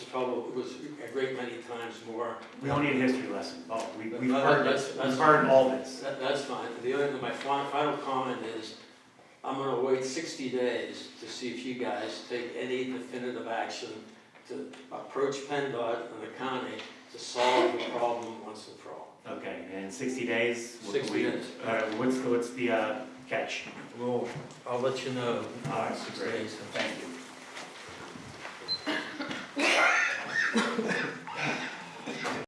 was probably, was a great many times more. We don't need a history lesson, oh, we, we've No, heard that's- it. we've heard all this. That, that's fine. The other, my final comment is, I'm gonna wait sixty days to see if you guys take any definitive action to approach PennDOT and the county to solve the problem once and for all. Okay, and sixty days? what do 60 we- days. All right, what's, the- what's the, uh, catch? Well, I'll let you know. All right, great, thank you.